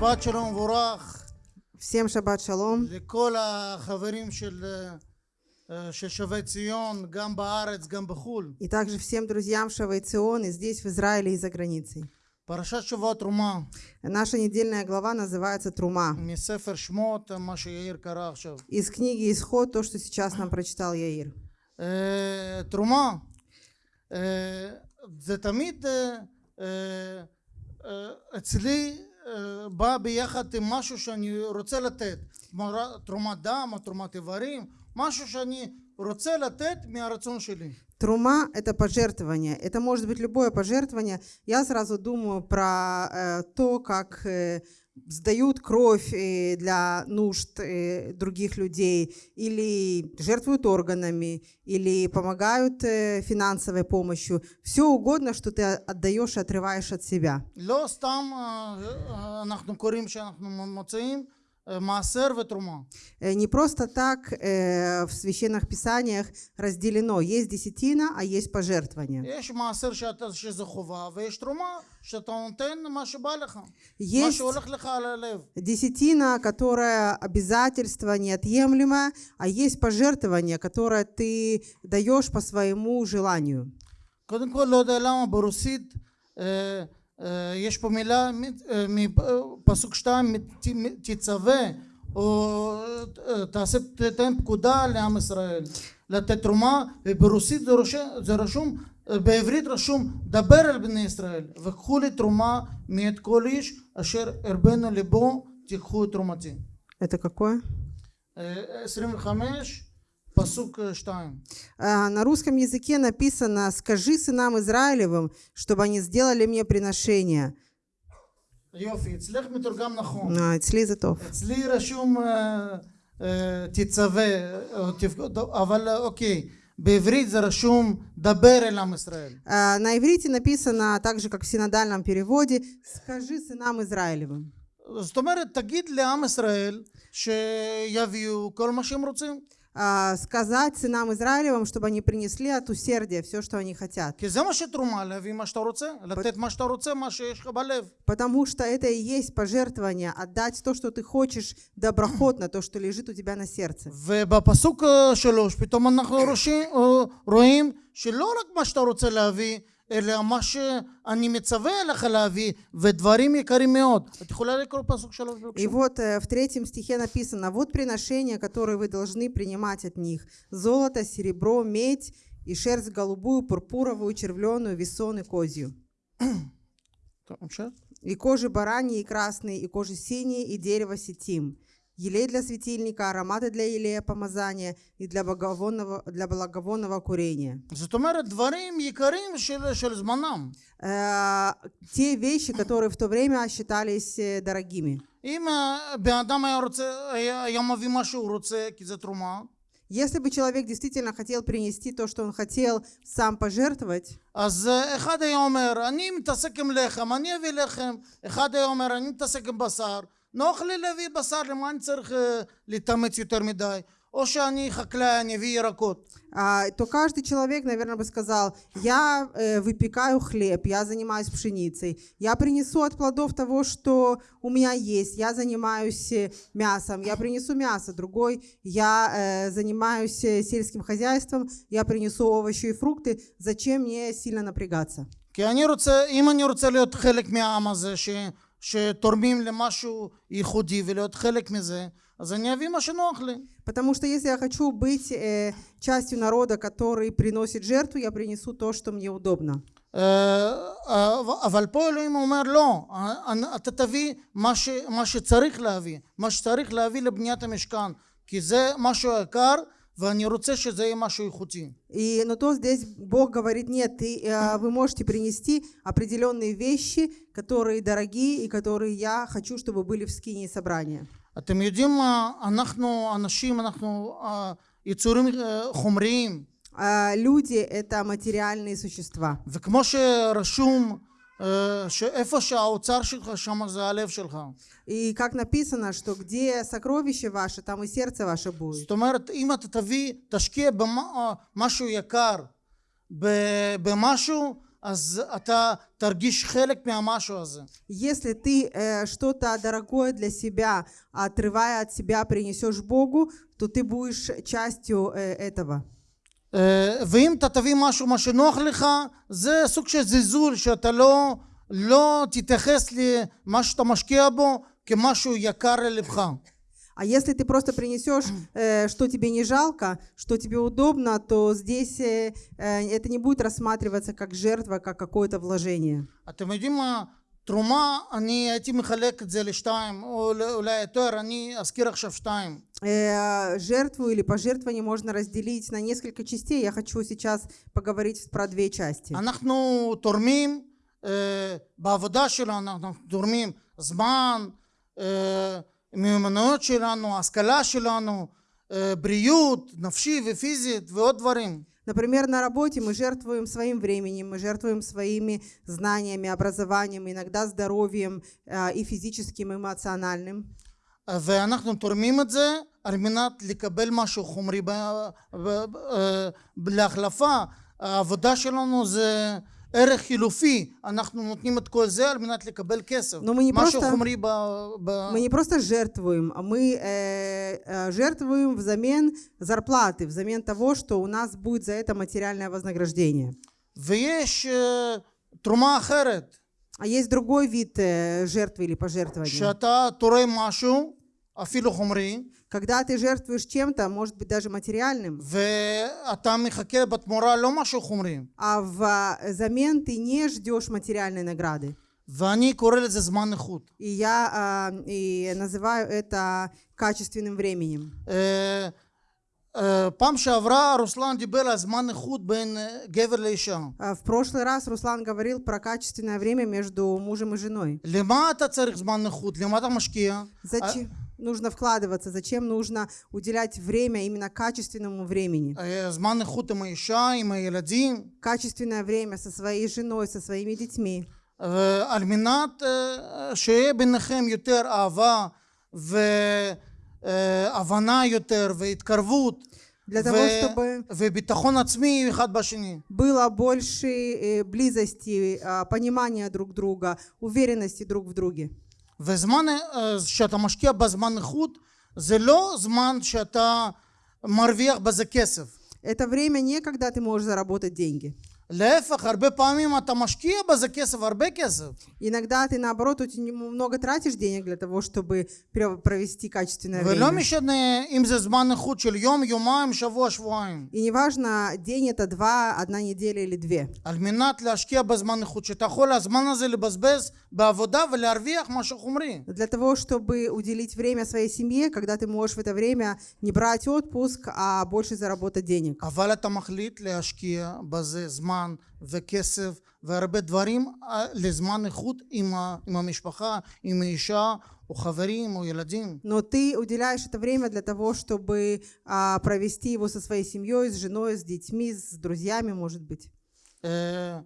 שבת שלום מבורך Всем шаббат шалом. לכל החברים של, אה, של שבי ציון, גם בארץ, גם בחו"ל. И также всем друзьям Шавайцион и здесь, в Израиле и за границей. פרשת שבוע תרומה, Наша недельная глава называется «Трума». מספר שמות, מה שיאיר קרא עכשיו. Из книги «Исход», то, что сейчас нам прочитал Яир. אה, תרומה, אה, זה תמיד אה, אה, אה, אצלי אה, בא ביחד עם משהו שאני רוצה לתת. תמורה- תרומת דם או תרומת איברים, משהו שאני רוצה לתת מהרצון שלי. Трума – это пожертвование. Это может быть любое пожертвование. Я сразу думаю про э, то, как э, сдают кровь э, для нужд э, других людей, или жертвуют органами, или помогают э, финансовой помощью. Все угодно, что ты отдаешь и отрываешь от себя. לא סתם אה, אה, אנחנו קוראים שאנחנו מוצאים אה, מעשר ותרומה. Э, Не просто так э, в священных писаниях разделено. Есть десятина, а есть пожертвование. יש מעשר שאתה, שזה חובה ויש תרומה שאתה נותן מה שבא לך. מה Есть שהולך לך על הלב. десятина, которая обязательство неотъемлемое, а есть пожертвование, которое ты даешь по своему желанию. קודם כל לא יודע למה ברוסית אה, אה, אה, יש פה מילה אה, מפסוק שתיים תצווה או אה, תעשה תתן פקודה לעם ישראל לתת תרומה וברוסית זה, רושם, זה רשום בעברית רשום דבר אל בני ישראל וקחו לי תרומה מאת כל איש אשר הרבנו לבו תיקחו את תרומתי. את הקקוע? 25 פסוק אה, שתיים А, На русском языке написано «Скажи сынам Израилевым, чтобы они сделали мне приношение». יופי אצלך מתורגם נכון А, אצלי זה טוב. אצלי רשום אה, אה, תצווה, או תפקוד, אבל אה, אוקיי, בעברית זה רשום דבר אל עם ישראל. А, На иврите написано, так же, как в синодальном переводе, «Скажи сынам Израилевым». זאת אומרת, תגיד לעם ישראל שיביאו כל מה שהם רוצים. А, Сказать сынам Израилевым, чтобы они принесли от усердия все, что они хотят. כי זה מה שתרומה, להביא מה שאתה רוצה, לתת מה שאתה רוצה, מה שיש לך בלב. Потому что это и есть пожертвование, отдать то, что ты хочешь, доброхотно, то, что лежит у тебя на сердце. ובפסוק אה, שלוש פתאום אנחנו רושים, אה, רואים שלא רק מה שאתה רוצה להביא, אלא מה שאני מצווה עליך להביא, ודברים יקרים מאוד. את יכולה לקרוא פסוק שלוש И בבקשה? вот э, в третьем стихе написано, вот приношения, которые вы должны принимать от них. Золото, серебро, медь и шерсть голубую, пурпуровую, червленую, весон и козью. טוב, המשך. И кожи бараньи и красные, и кожи синие, и дерево сетим. Елей для светильника, ароматы для елея помазания и для благовонного, для благовонного курения. זאת אומרת דברים יקרים של, של זמנם. Э, те вещи, которые в то время считались э, дорогими. אם אה, בן אדם היה רוצה, היה, היה מביא מה שהוא רוצה, כי זה תרומה, Если бы человек действительно хотел принести то, что он хотел сам пожертвовать, אז אה, אחד היה אומר, אני מתעסק עם לחם, אני אביא לחם. אחד היה אומר, אני מתעסק עם בשר. נוח לי להביא בשר, למה אני צריך אה, להתאמץ יותר מדי? או שאני חקלאי, אני אביא ירקות. а, то каждый человек, наверное, бы сказал, я э, выпекаю хлеб, я занимаюсь пшеницей, я принесу от плодов того, что у меня есть, я занимаюсь э, мясом, я принесу мясо, другой, я э, занимаюсь э, сельским хозяйством, я принесу овощи и фрукты, зачем мне сильно напрягаться? כי אני רוצה, אם אני רוצה להיות חלק מהעם הזה, ש, שתורמים למשהו ייחודי ולהיות חלק מזה, אז אני אביא מה שנוח לי. Потому что если я хочу быть э, частью народа, который приносит жертву, я принесу то, что мне удобно. אה, אבל פה אלוהים אומר לא, אה, אתה תביא מה, ש, מה שצריך להביא, מה שצריך להביא לבניית המשכן, כי זה משהו יקר ואני רוצה שזה יהיה משהו איכותי. И, но то здесь Бог говорит, нет, ты, э, вы можете принести определенные вещи, которые дорогие и которые я хочу, чтобы были в скине собрания. אתם יודעים מה, אנחנו אנשים, אנחנו אה, יצורים אה, חומריים, А люди – это материальные существа. וכמו שרשום אה, שאיפה שהאוצר שלך שם זה הלב שלך. И как написано, что где сокровище ваше, там и сердце ваше будет. זאת אומרת, אם אתה תביא, תשקיע במשהו יקר, ב- במשהו, אז אתה תרגיש חלק מהמשהו הזה. Если ты э, что-то дорогое для себя, отрывая от себя, принесешь Богу, то ты будешь частью э, этого. אה, ואם אתה תביא משהו מה שנוח לך זה סוג של זלזול שאתה לא לא תתייחס למה שאתה משקיע בו כמשהו יקר ללבך А если ты просто принесешь, э, что тебе не жалко, что тебе удобно, то здесь э, э, это не будет рассматриваться как жертва, как какое-то вложение. אתם יודעים מה תרומה אני הייתי מחלק את זה לשתיים או אולי יותר אני אזכיר עכשיו שתיים Э, жертву или пожертвование можно разделить на несколько частей. Я хочу сейчас поговорить про две части. אנחנו תורמים אה, בעבודה שלנו אנחנו תורמים זמן אה, מיומנויות שלנו השכלה שלנו אה, בריאות נפשי ופיזית ועוד דברים Например, на работе мы жертвуем своим временем, мы жертвуем своими знаниями, образованием, иногда здоровьем э, и физическим, и эмоциональным. ואנחנו תורמים את זה על מנת לקבל משהו חומרי ב- ב- ב- להחלפה העבודה שלנו זה ערך חילופי אנחנו נותנים את כל זה על מנת לקבל כסף Но мы не משהו просто- חומרי ב... ב... Мы не просто жертвуем, а мы э, э, жертвуем взамен зарплаты, взамен того, что у нас будет за это материальное вознаграждение. ויש אה, תרומה אחרת А есть другой вид э, жертвы или пожертвования. שאתה תורם משהו אפילו חומרי Когда ты жертвуешь чем-то, может быть даже материальным, ואתה מחכה בתמורה לא משהו חומרי а взамен ты не ждешь материальной награды. ואני קורא לזה זמן איכות И я а, и называю это качественным временем. אה, אה, פעם שעברה רוסלן דיבר על זמן איכות בין אה, גבר לאישה А В прошлый раз Руслан говорил про качественное время между мужем и женой. למה אתה צריך זמן איכות? למה אתה משקיע? Зачем нужно вкладываться? Зачем нужно уделять время именно качественному времени? אה, זמן איכות עם האישה, עם הילדים, Качественное время со своей женой, со своими детьми. אה, על מנת אה, שיהיה ביניכם יותר אהבה והבנה יותר והתקרבות Для того, ו- чтобы וביטחון עצמי אחד בשני. было больше э, близости, а, понимания друг друга, уверенности друг в друге. וזמן אה, שאתה משקיע בזמן איכות זה לא זמן שאתה מרוויח בזה כסף. Это время не когда ты можешь заработать деньги. להפך, הרבה פעמים אתה משקיע בזה כסף, הרבה כסף. Иногда ты, наоборот, очень много тратишь денег для того, чтобы пре- провести качественное ולא время. משנה אם זה זמן איכות של יום, יומיים, שבוע, שבועיים. И неважно, день это два, одна неделя или две. על מנת להשקיע בזמן איכות, שאתה יכול הזמן הזה לבזבז בעבודה ולהרוויח משהו חומרי. Для того, чтобы уделить время своей семье, когда ты можешь в это время не брать отпуск, а больше заработать денег. אבל אתה מחליט להשקיע בזה זמן וכסף והרבה דברים אה, לזמן איכות עם, ה, עם המשפחה, עם האישה, או חברים, או ילדים. Но ты уделяешь это время для того, чтобы а, провести его со своей семьей, с женой, с детьми, с друзьями, может быть. אה,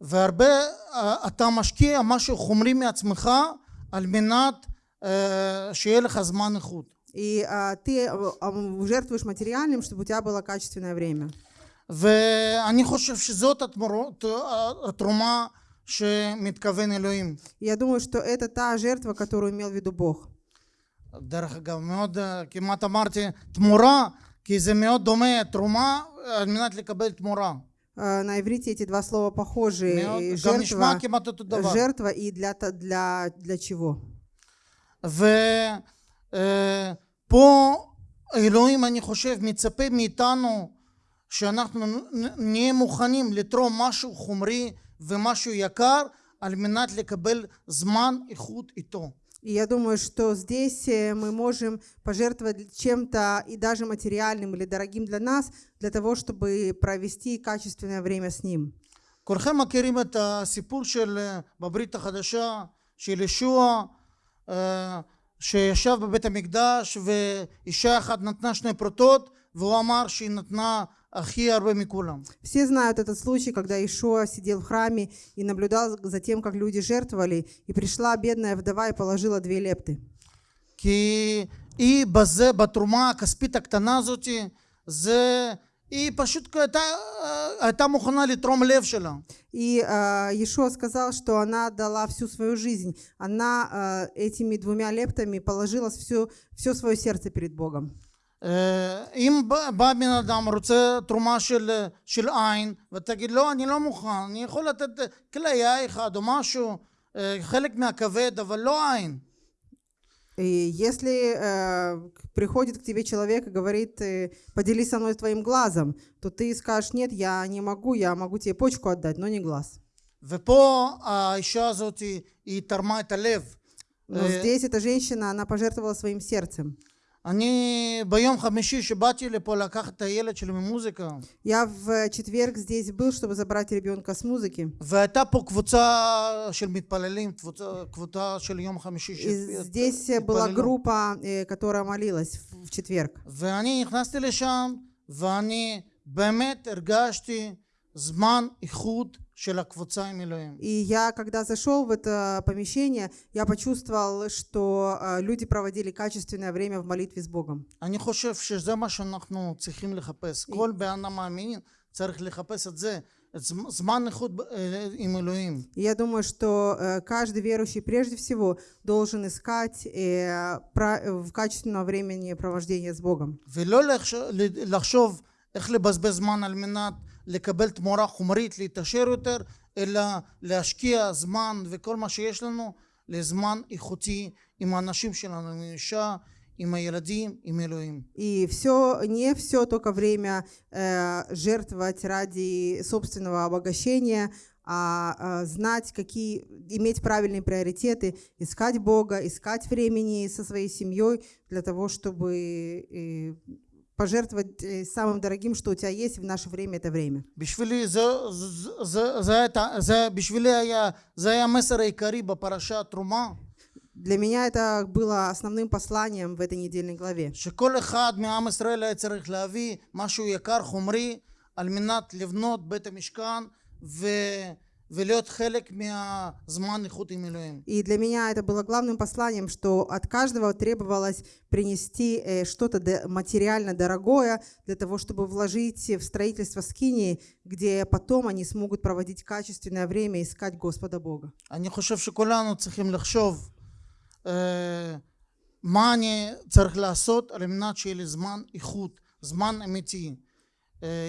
והרבה אה, אתה משקיע משהו חומרי מעצמך על מנת אה, שיהיה לך זמן איכות. И а, ты а, а, жертвуешь материальным, чтобы у тебя было качественное время. ואני חושב שזאת התמורות, התרומה שמתכוון אלוהים. И я думаю, что это та жертва, которую имел в виду Бог. דרך אגב, מאוד אה, כמעט אמרתי תמורה, כי זה מאוד דומה, תרומה על מנת לקבל תמורה. А, На иврите эти два слова похожи. מאוד, И גם נשמע Жертва, כמעט אותו דבר. жертва и для, та- для, для чего? ופה אלוהים, אני חושב, מצפה מאיתנו שאנחנו נ- נהיה מוכנים לתרום משהו חומרי ומשהו יקר על מנת לקבל זמן איכות איתו. И я думаю, что здесь э, мы можем пожертвовать чем-то и даже материальным или дорогим для нас, для того, чтобы провести качественное время с ним. כולכם מכירים את הסיפור של אה, בברית החדשה של ישוע אה, שישב בבית המקדש ואישה אחת נתנה שני פרוטות והוא אמר שהיא נתנה הכי הרבה מכולם. Все знают этот случай, когда Ишуа сидел в храме и наблюдал за тем, как люди жертвовали, и пришла бедная вдова и положила две лепты. И базе батрума каспитак таназути зе и пошутка это э, там ухнали тром левшила. И э, Иешуа сказал, что она дала всю свою жизнь. Она э, этими двумя лептами положила все, все свое сердце перед Богом. אה, אם בא בא בן אדם רוצה תרומה של, של עין ותגיד לא אני לא מוכן אני יכול לתת כליה אחד או משהו אה, חלק מהכבד אבל לא עין И если э, приходит к тебе человек и говорит, э, поделись со мной твоим глазом, то ты скажешь, нет, я не могу, я могу тебе почку отдать, но не глаз. ופה האישה הזאת היא, היא תרמה את הלב Но здесь эта женщина, она пожертвовала своим сердцем. אני ביום חמישי שבאתי לפה לקחת את הילד שלי ממוזיקה Я в четверг здесь был, чтобы забрать ребенка с музыки. והייתה פה קבוצה של מתפללים, קבוצה, קבוצה של יום חמישי И здесь была התפללו. группа, э, которая молилась в в четверг. ואני נכנסתי לשם ואני באמת הרגשתי זמן איכות של הקבוצה עם אלוהים. И я, когда зашел в это помещение, я почувствовал, что э, люди проводили качественное время в молитве с Богом. אני חושב שזה מה שאנחנו צריכים לחפש. כל בן אדם מאמין צריך לחפש את זה, את זמ- זמן איכות ב- אה, עם אלוהים. И я думаю, что э, каждый верующий прежде всего должен искать э, пра- э, в качественном времени провождения с Богом. ולא לחשוב, לחשוב איך לבזבז זמן על מנת לקבל תמורה חומרית, להתעשר יותר, אלא להשקיע זמן וכל מה שיש לנו לזמן איכותי עם האנשים שלנו, עם האישה, עם הילדים, עם אלוהים. И все, не все только время э, жертвовать ради собственного обогащения, а, а, знать, какие, иметь правильные приоритеты, искать Бога, искать времени со своей семьей для того, чтобы э, пожертвовать э, самым дорогим, что у тебя есть в наше время, это время. בשבילי זה, זה, זה, זה, היה- זה, בשבילי היה, זה היה המסר העיקרי בפרשה תרומה, Для меня это было основным посланием в этой недельной главе. שכל אחד מעם ישראל היה צריך להביא משהו יקר חומרי על מנת לבנות בית המשכן ו, ולהיות חלק מהזמן איכות עם אלוהים. И для меня это было главным посланием, что от каждого требовалось принести э, что-то де- материально дорогое для того, чтобы вложить в строительство скинии, где потом они смогут проводить качественное время, искать Господа Бога. אני חושב שכולנו צריכים לחשוב אה, מה אני צריך לעשות על מנת שיהיה לי זמן איכות, זמן אמיתי אה,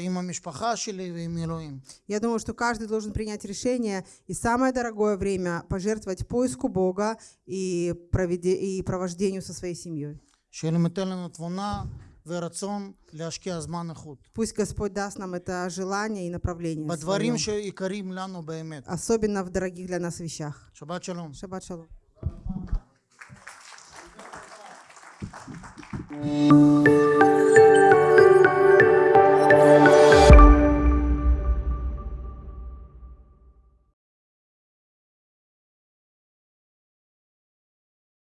עם המשפחה שלי ועם אלוהים. Я думаю, что каждый должен принять решение и самое дорогое время пожертвовать поиску Бога и, проведе- и провождению со своей семьей. שאלוהים ייתן לנו תבונה ורצון להשקיע זמן איכות. Пусть Господь даст нам это желание и направление. בדברים своем, שיקרים לנו באמת. особенно в дорогих для нас вещах. שבת שלום. Шаббат шалом.